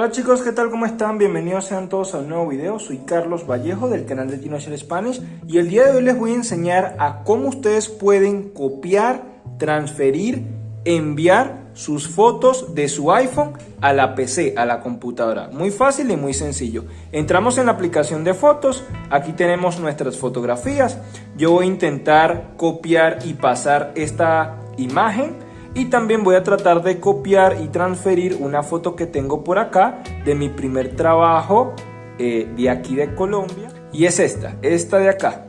Hola chicos, ¿qué tal? ¿Cómo están? Bienvenidos sean todos a un nuevo video. Soy Carlos Vallejo del canal de Tinocher Spanish y el día de hoy les voy a enseñar a cómo ustedes pueden copiar, transferir, enviar sus fotos de su iPhone a la PC, a la computadora. Muy fácil y muy sencillo. Entramos en la aplicación de fotos, aquí tenemos nuestras fotografías. Yo voy a intentar copiar y pasar esta imagen y también voy a tratar de copiar y transferir una foto que tengo por acá de mi primer trabajo eh, de aquí de Colombia. Y es esta, esta de acá.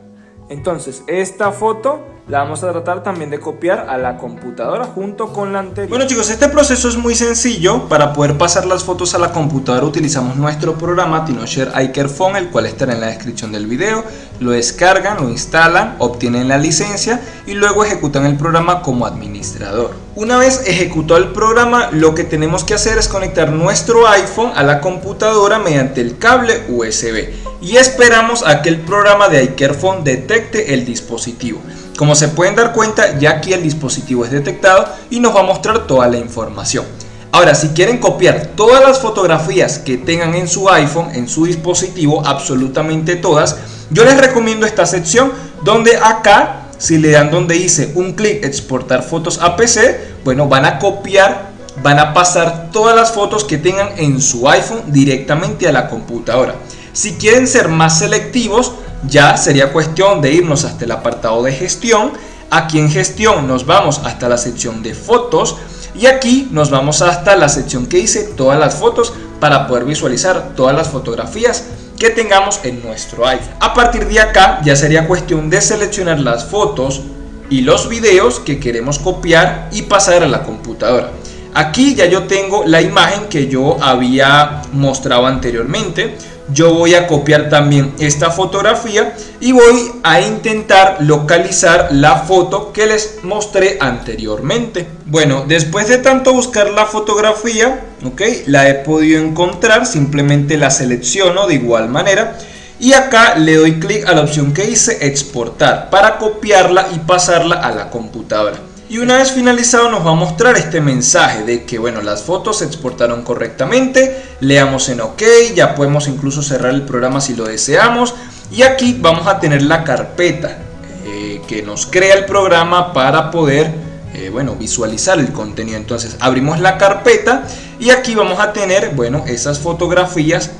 Entonces esta foto la vamos a tratar también de copiar a la computadora junto con la anterior. Bueno chicos, este proceso es muy sencillo. Para poder pasar las fotos a la computadora utilizamos nuestro programa TinoShare iCareFone, el cual estará en la descripción del video. Lo descargan, lo instalan, obtienen la licencia y luego ejecutan el programa como administrador. Una vez ejecutado el programa, lo que tenemos que hacer es conectar nuestro iPhone a la computadora mediante el cable USB y esperamos a que el programa de iCareFone detecte el dispositivo. Como se pueden dar cuenta, ya aquí el dispositivo es detectado y nos va a mostrar toda la información. Ahora, si quieren copiar todas las fotografías que tengan en su iPhone, en su dispositivo, absolutamente todas, yo les recomiendo esta sección donde acá, si le dan donde dice un clic exportar fotos a PC, bueno, van a copiar, van a pasar todas las fotos que tengan en su iPhone directamente a la computadora. Si quieren ser más selectivos, ya sería cuestión de irnos hasta el apartado de gestión. Aquí en gestión nos vamos hasta la sección de fotos y aquí nos vamos hasta la sección que dice todas las fotos para poder visualizar todas las fotografías que tengamos en nuestro iPhone. A partir de acá ya sería cuestión de seleccionar las fotos y los videos que queremos copiar y pasar a la computadora. Aquí ya yo tengo la imagen que yo había mostrado anteriormente yo voy a copiar también esta fotografía y voy a intentar localizar la foto que les mostré anteriormente. Bueno, después de tanto buscar la fotografía, ok, la he podido encontrar, simplemente la selecciono de igual manera y acá le doy clic a la opción que dice exportar para copiarla y pasarla a la computadora. Y una vez finalizado nos va a mostrar este mensaje de que bueno, las fotos se exportaron correctamente, leamos en OK, ya podemos incluso cerrar el programa si lo deseamos. Y aquí vamos a tener la carpeta eh, que nos crea el programa para poder eh, bueno, visualizar el contenido. Entonces abrimos la carpeta y aquí vamos a tener bueno, esas fotografías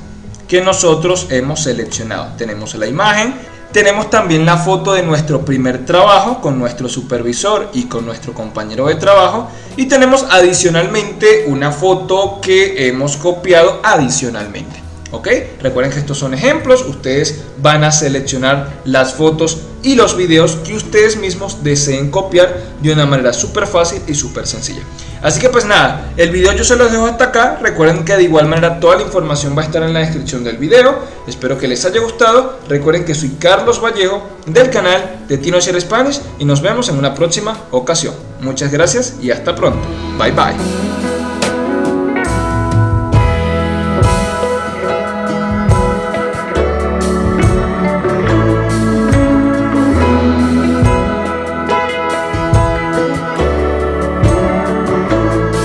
que nosotros hemos seleccionado. Tenemos la imagen, tenemos también la foto de nuestro primer trabajo con nuestro supervisor y con nuestro compañero de trabajo. Y tenemos adicionalmente una foto que hemos copiado adicionalmente. ¿Ok? Recuerden que estos son ejemplos. Ustedes van a seleccionar las fotos y los videos que ustedes mismos deseen copiar de una manera súper fácil y súper sencilla. Así que pues nada, el video yo se los dejo hasta acá. Recuerden que de igual manera toda la información va a estar en la descripción del video. Espero que les haya gustado. Recuerden que soy Carlos Vallejo del canal de Tino Spanish y nos vemos en una próxima ocasión. Muchas gracias y hasta pronto. Bye bye.